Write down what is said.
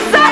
Susan!